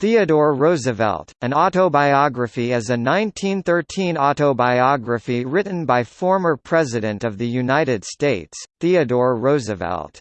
Theodore Roosevelt, an autobiography is a 1913 autobiography written by former President of the United States, Theodore Roosevelt.